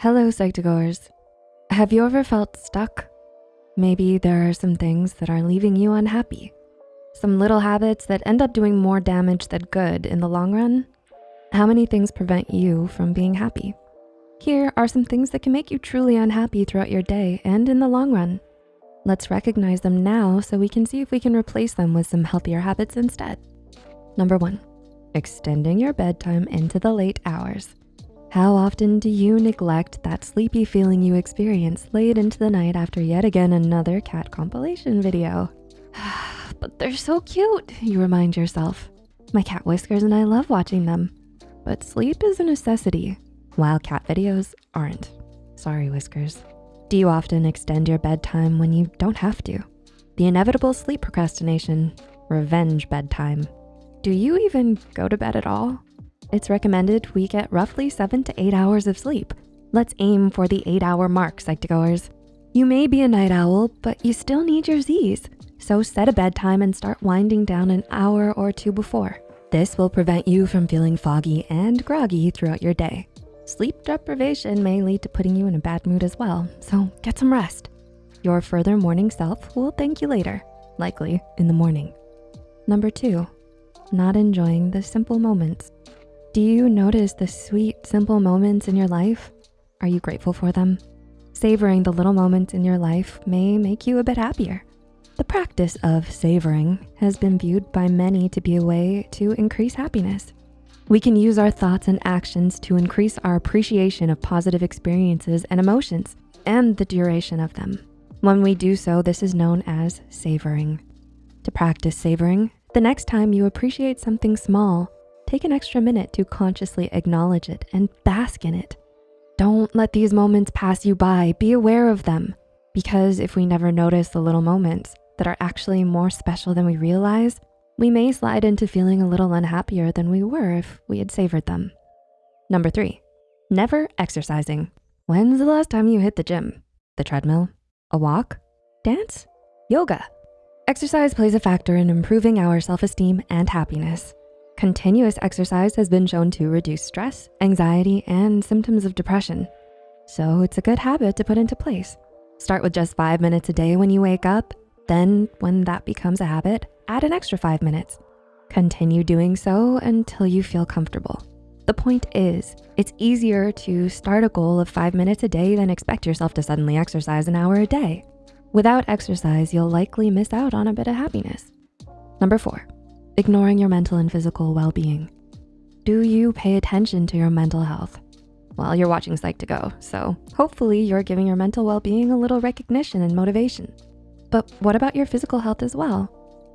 Hello, Psych2Goers. Have you ever felt stuck? Maybe there are some things that are leaving you unhappy. Some little habits that end up doing more damage than good in the long run. How many things prevent you from being happy? Here are some things that can make you truly unhappy throughout your day and in the long run. Let's recognize them now so we can see if we can replace them with some healthier habits instead. Number one, extending your bedtime into the late hours. How often do you neglect that sleepy feeling you experience late into the night after yet again another cat compilation video? but they're so cute, you remind yourself. My cat Whiskers and I love watching them. But sleep is a necessity, while cat videos aren't. Sorry, Whiskers. Do you often extend your bedtime when you don't have to? The inevitable sleep procrastination, revenge bedtime. Do you even go to bed at all? It's recommended we get roughly seven to eight hours of sleep. Let's aim for the eight hour mark, Psych2Goers. You may be a night owl, but you still need your Z's. So set a bedtime and start winding down an hour or two before. This will prevent you from feeling foggy and groggy throughout your day. Sleep deprivation may lead to putting you in a bad mood as well, so get some rest. Your further morning self will thank you later, likely in the morning. Number two, not enjoying the simple moments. Do you notice the sweet, simple moments in your life? Are you grateful for them? Savoring the little moments in your life may make you a bit happier. The practice of savoring has been viewed by many to be a way to increase happiness. We can use our thoughts and actions to increase our appreciation of positive experiences and emotions and the duration of them. When we do so, this is known as savoring. To practice savoring, the next time you appreciate something small, take an extra minute to consciously acknowledge it and bask in it. Don't let these moments pass you by, be aware of them. Because if we never notice the little moments that are actually more special than we realize, we may slide into feeling a little unhappier than we were if we had savored them. Number three, never exercising. When's the last time you hit the gym? The treadmill? A walk? Dance? Yoga? Exercise plays a factor in improving our self-esteem and happiness. Continuous exercise has been shown to reduce stress, anxiety, and symptoms of depression. So it's a good habit to put into place. Start with just five minutes a day when you wake up. Then when that becomes a habit, add an extra five minutes. Continue doing so until you feel comfortable. The point is, it's easier to start a goal of five minutes a day than expect yourself to suddenly exercise an hour a day. Without exercise, you'll likely miss out on a bit of happiness. Number four, ignoring your mental and physical well-being. Do you pay attention to your mental health? Well, you're watching Psych2Go, so hopefully you're giving your mental well-being a little recognition and motivation. But what about your physical health as well?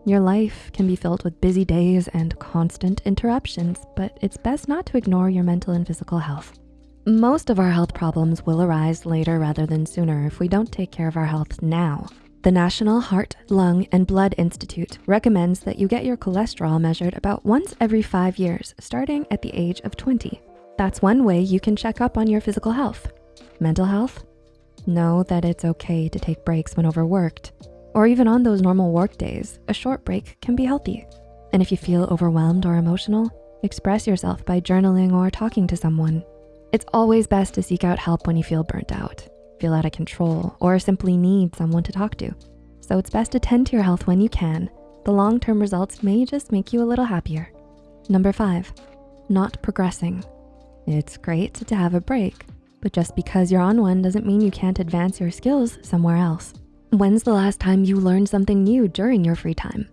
Your life can be filled with busy days and constant interruptions, but it's best not to ignore your mental and physical health. Most of our health problems will arise later rather than sooner if we don't take care of our health now. The National Heart, Lung, and Blood Institute recommends that you get your cholesterol measured about once every five years, starting at the age of 20. That's one way you can check up on your physical health. Mental health? Know that it's okay to take breaks when overworked, or even on those normal work days, a short break can be healthy. And if you feel overwhelmed or emotional, express yourself by journaling or talking to someone. It's always best to seek out help when you feel burnt out, feel out of control, or simply need someone to talk to. So it's best to tend to your health when you can. The long-term results may just make you a little happier. Number five, not progressing. It's great to have a break, but just because you're on one doesn't mean you can't advance your skills somewhere else. When's the last time you learned something new during your free time?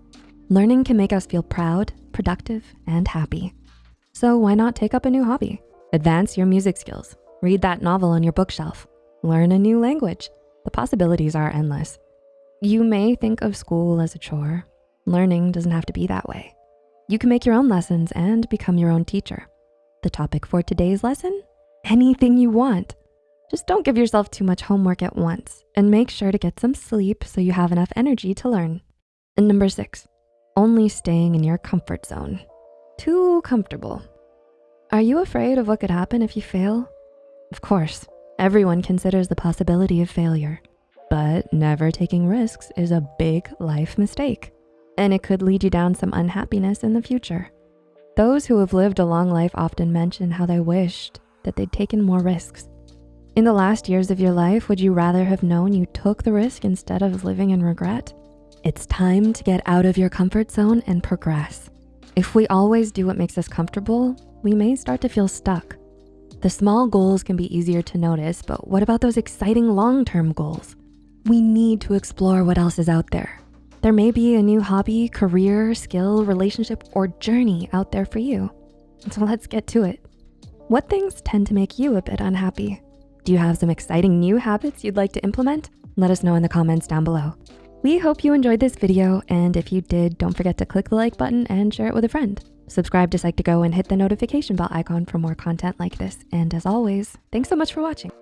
Learning can make us feel proud, productive, and happy. So why not take up a new hobby? Advance your music skills, read that novel on your bookshelf, learn a new language. The possibilities are endless. You may think of school as a chore. Learning doesn't have to be that way. You can make your own lessons and become your own teacher. The topic for today's lesson, anything you want. Just don't give yourself too much homework at once and make sure to get some sleep so you have enough energy to learn. And number six, only staying in your comfort zone. Too comfortable. Are you afraid of what could happen if you fail? Of course, everyone considers the possibility of failure, but never taking risks is a big life mistake, and it could lead you down some unhappiness in the future. Those who have lived a long life often mention how they wished that they'd taken more risks. In the last years of your life, would you rather have known you took the risk instead of living in regret? It's time to get out of your comfort zone and progress. If we always do what makes us comfortable, we may start to feel stuck. The small goals can be easier to notice, but what about those exciting long-term goals? We need to explore what else is out there. There may be a new hobby, career, skill, relationship, or journey out there for you. So let's get to it. What things tend to make you a bit unhappy? Do you have some exciting new habits you'd like to implement? Let us know in the comments down below. We hope you enjoyed this video, and if you did, don't forget to click the like button and share it with a friend. Subscribe to Psych2Go and hit the notification bell icon for more content like this. And as always, thanks so much for watching.